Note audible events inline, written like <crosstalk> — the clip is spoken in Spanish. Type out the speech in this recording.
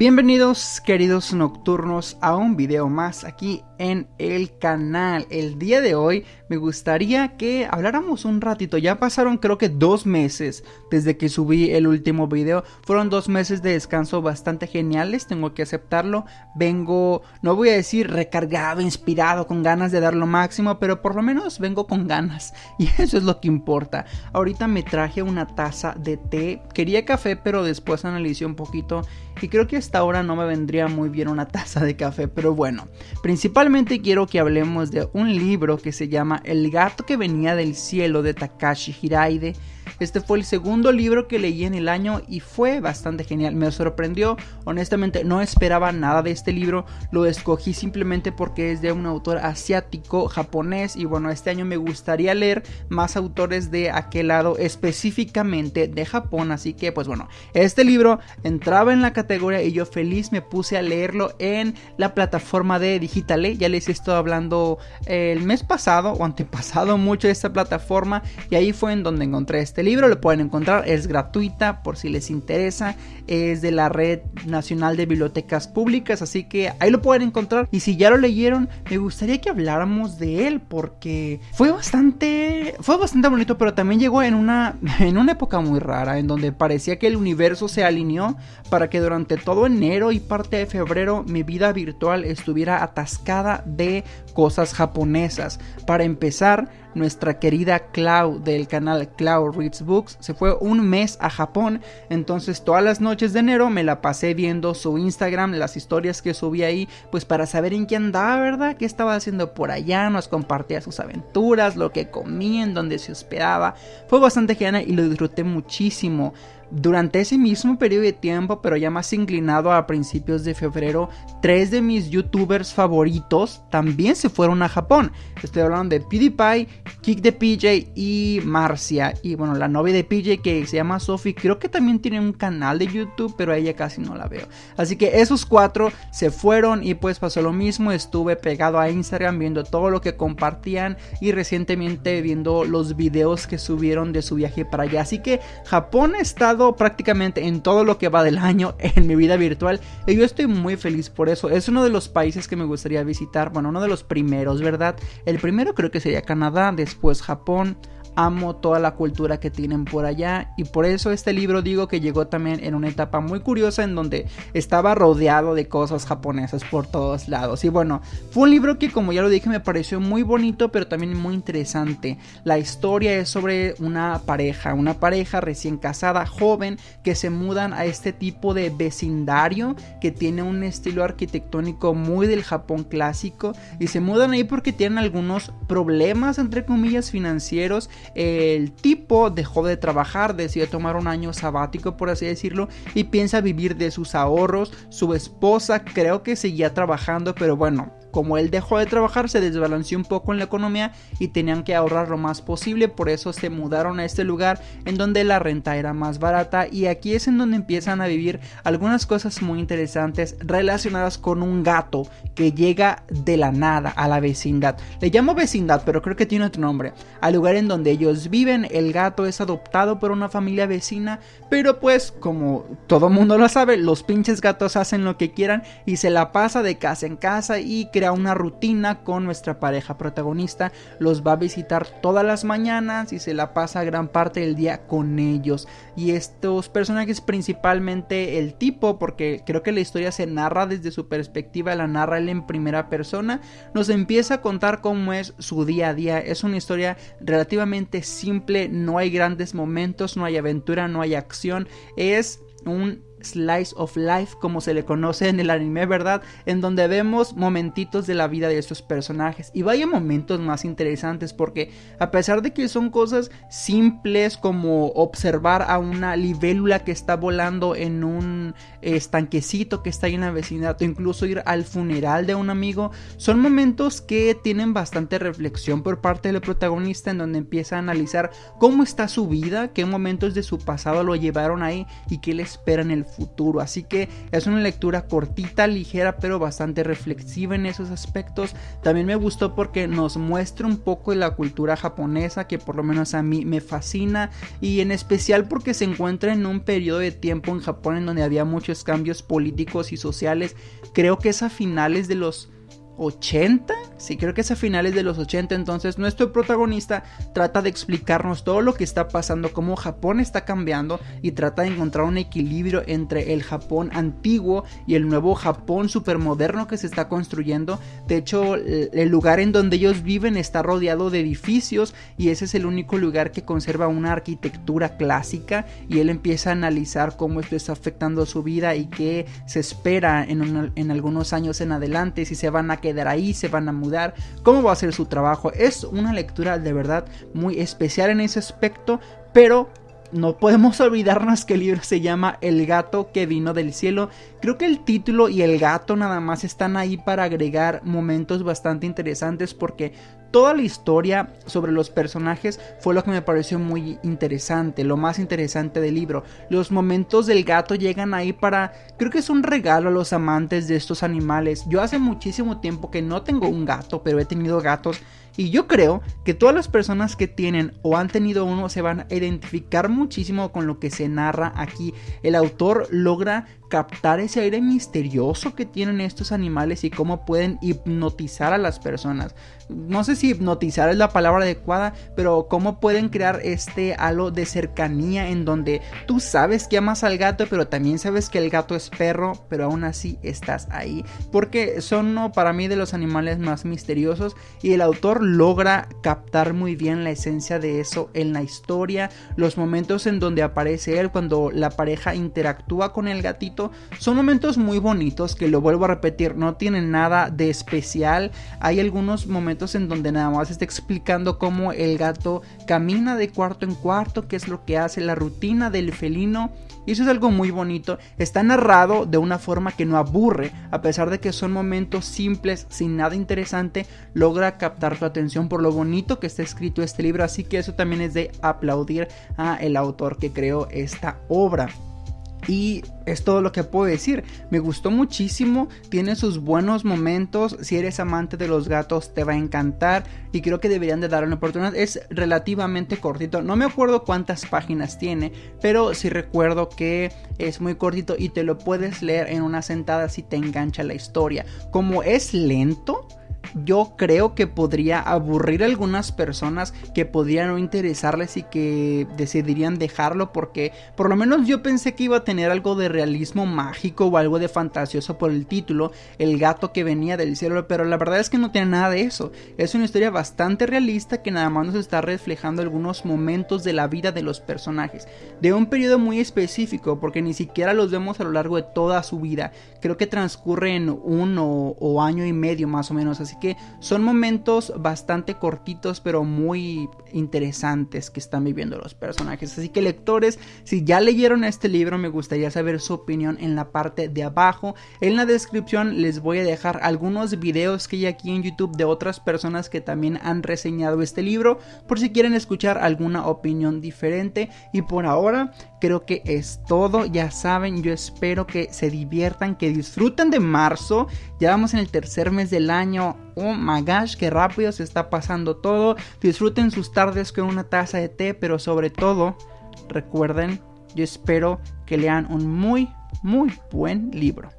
Bienvenidos queridos nocturnos a un video más aquí en el canal. El día de hoy me gustaría que habláramos un ratito. Ya pasaron creo que dos meses desde que subí el último video. Fueron dos meses de descanso bastante geniales, tengo que aceptarlo. Vengo, no voy a decir recargado, inspirado, con ganas de dar lo máximo, pero por lo menos vengo con ganas. <laughs> Y eso es lo que importa. Ahorita me traje una taza de té. Quería café, pero después analicé un poquito y creo que hasta ahora no me vendría muy bien una taza de café, pero bueno, principalmente quiero que hablemos de un libro que se llama El gato que venía del cielo de Takashi Hiraide este fue el segundo libro que leí en el año y fue bastante genial. Me sorprendió, honestamente no esperaba nada de este libro. Lo escogí simplemente porque es de un autor asiático, japonés. Y bueno, este año me gustaría leer más autores de aquel lado, específicamente de Japón. Así que pues bueno, este libro entraba en la categoría y yo feliz me puse a leerlo en la plataforma de Digitale. Ya les estoy hablando el mes pasado o antepasado mucho de esta plataforma y ahí fue en donde encontré este libro, lo pueden encontrar, es gratuita por si les interesa, es de la Red Nacional de Bibliotecas Públicas, así que ahí lo pueden encontrar. Y si ya lo leyeron, me gustaría que habláramos de él porque fue bastante, fue bastante bonito, pero también llegó en una, <laughs> en una época muy rara, en donde parecía que el universo se alineó para que durante todo enero y parte de febrero mi vida virtual estuviera atascada de cosas japonesas. Para empezar, nuestra querida Clau del canal Clau Reads Books se fue un mes a Japón, entonces todas las noches de enero me la pasé viendo su Instagram, las historias que subía ahí, pues para saber en qué andaba, ¿verdad? ¿Qué estaba haciendo por allá? Nos compartía sus aventuras, lo que comía, en dónde se hospedaba. Fue bastante genial y lo disfruté muchísimo. Durante ese mismo periodo de tiempo, pero ya más inclinado a principios de febrero, tres de mis youtubers favoritos también se fueron a Japón. Estoy hablando de PewDiePie, Kick de PJ y Marcia. Y bueno, la novia de PJ que se llama Sophie, creo que también tiene un canal de YouTube, pero a ella casi no la veo. Así que esos cuatro se fueron y pues pasó lo mismo. Estuve pegado a Instagram viendo todo lo que compartían y recientemente viendo los videos que subieron de su viaje para allá. Así que Japón ha estado prácticamente en todo lo que va del año en mi vida virtual y yo estoy muy feliz por eso. Es uno de los países que me gustaría visitar, bueno, uno de los primeros, ¿verdad? El primero creo que sería Canadá, después Japón, amo toda la cultura que tienen por allá y por eso este libro digo que llegó también en una etapa muy curiosa en donde estaba rodeado de cosas japonesas por todos lados. Y bueno fue un libro que como ya lo dije me pareció muy bonito pero también muy interesante. La historia es sobre una pareja una pareja recién casada joven que se mudan a este tipo de vecindario que tiene un estilo arquitectónico muy del Japón clásico y se mudan ahí porque tienen algunos problemas entre comillas financieros el tipo dejó de trabajar, decidió tomar un año sabático por así decirlo y piensa vivir de sus ahorros. Su esposa creo que seguía trabajando, pero bueno, como él dejó de trabajar, se desbalanceó un poco en la economía y tenían que ahorrar lo más posible, por eso se mudaron a este lugar en donde la renta era más barata y aquí es en donde empiezan a vivir algunas cosas muy interesantes relacionadas con un gato que llega de la nada a la vecindad. Le llamo vecindad, pero creo que tiene otro nombre. Al lugar en donde ellos viven, el gato es adoptado por una familia vecina, pero pues como todo mundo lo sabe, los pinches gatos hacen lo que quieran y se la pasa de casa en casa y que una rutina con nuestra pareja protagonista. Los va a visitar todas las mañanas y se la pasa gran parte del día con ellos. Y estos personajes, principalmente el tipo, porque creo que la historia se narra desde su perspectiva, la narra él en primera persona, nos empieza a contar cómo es su día a día. Es una historia relativamente simple, no hay grandes momentos, no hay aventura, no hay acción. Es un slice of life como se le conoce en el anime, ¿verdad? En donde vemos momentitos de la vida de estos personajes y vaya momentos más interesantes porque a pesar de que son cosas simples como observar a una libélula que está volando en un estanquecito que está ahí en la vecindad o incluso ir al funeral de un amigo, son momentos que tienen bastante reflexión por parte del protagonista en donde empieza a analizar cómo está su vida, qué momentos de su pasado lo llevaron ahí y qué le espera en el futuro. Así que es una lectura cortita, ligera, pero bastante reflexiva en esos aspectos. También me gustó porque nos muestra un poco de la cultura japonesa, que por lo menos a mí me fascina, y en especial porque se encuentra en un periodo de tiempo en Japón en donde había muchos cambios políticos y sociales. Creo que es a finales de los 80, sí, creo que es a finales de los 80, entonces nuestro protagonista trata de explicarnos todo lo que está pasando, cómo Japón está cambiando y trata de encontrar un equilibrio entre el Japón antiguo y el nuevo Japón supermoderno que se está construyendo. De hecho, el lugar en donde ellos viven está rodeado de edificios y ese es el único lugar que conserva una arquitectura clásica y él empieza a analizar cómo esto está afectando su vida y qué se espera en, algunos años en adelante, si se van a quedar ahí, se van a mudar, cómo va a ser su trabajo. Es una lectura de verdad muy especial en ese aspecto, pero no podemos olvidarnos que el libro se llama El gato que vino del cielo. Creo que el título y el gato nada más están ahí para agregar momentos bastante interesantes porque toda la historia sobre los personajes fue lo que me pareció muy interesante, lo más interesante del libro. Los momentos del gato llegan ahí para, creo que es un regalo a los amantes de estos animales. Yo hace muchísimo tiempo que no tengo un gato, pero he tenido gatos y yo creo que todas las personas que tienen o han tenido uno se van a identificar muchísimo con lo que se narra aquí. El autor logra captar ese aire misterioso que tienen estos animales y cómo pueden hipnotizar a las personas. No sé si hipnotizar es la palabra adecuada, pero cómo pueden crear este halo de cercanía en donde tú sabes que amas al gato, pero también sabes que el gato es perro, pero aún así estás ahí. Porque son no, para mí de los animales más misteriosos y el autor logra captar muy bien la esencia de eso en la historia, los momentos en donde aparece él cuando la pareja interactúa con el gatito son momentos muy bonitos que lo vuelvo a repetir, no tienen nada de especial. Hay algunos momentos en donde nada más está explicando cómo el gato camina de cuarto en cuarto, qué es lo que hace, la rutina del felino. Y eso es algo muy bonito. Está narrado de una forma que no aburre, a pesar de que son momentos simples, sin nada interesante, logra captar tu atención por lo bonito que está escrito este libro. Así que eso también es de aplaudir a el autor que creó esta obra. Y es todo lo que puedo decir. Me gustó muchísimo, tiene sus buenos momentos. Si eres amante de los gatos te va a encantar y creo que deberían de darle una oportunidad. Es relativamente cortito, no me acuerdo cuántas páginas tiene, pero sí recuerdo que es muy cortito y te lo puedes leer en una sentada si te engancha la historia. Como es lento, yo creo que podría aburrir a algunas personas que podrían no interesarles y que decidirían dejarlo porque por lo menos yo pensé que iba a tener algo de realismo mágico o algo de fantasioso por el título, el gato que venía del cielo, pero la verdad es que no tiene nada de eso. Es una historia bastante realista que nada más nos está reflejando algunos momentos de la vida de los personajes, de un periodo muy específico porque ni siquiera los vemos a lo largo de toda su vida. Creo que transcurre en uno o año y medio más o menos, así que son momentos bastante cortitos pero muy interesantes que están viviendo los personajes. Así que lectores, si ya leyeron este libro me gustaría saber su opinión en la parte de abajo. En la descripción les voy a dejar algunos videos que hay aquí en YouTube de otras personas que también han reseñado este libro por si quieren escuchar alguna opinión diferente. Y por ahora creo que es todo. Ya saben, yo espero que se diviertan, que disfruten de marzo. Ya vamos en el tercer mes del año. Oh my gosh, qué rápido se está pasando todo. Disfruten sus tardes con una taza de té, pero sobre todo, recuerden, yo espero que lean un muy, muy buen libro.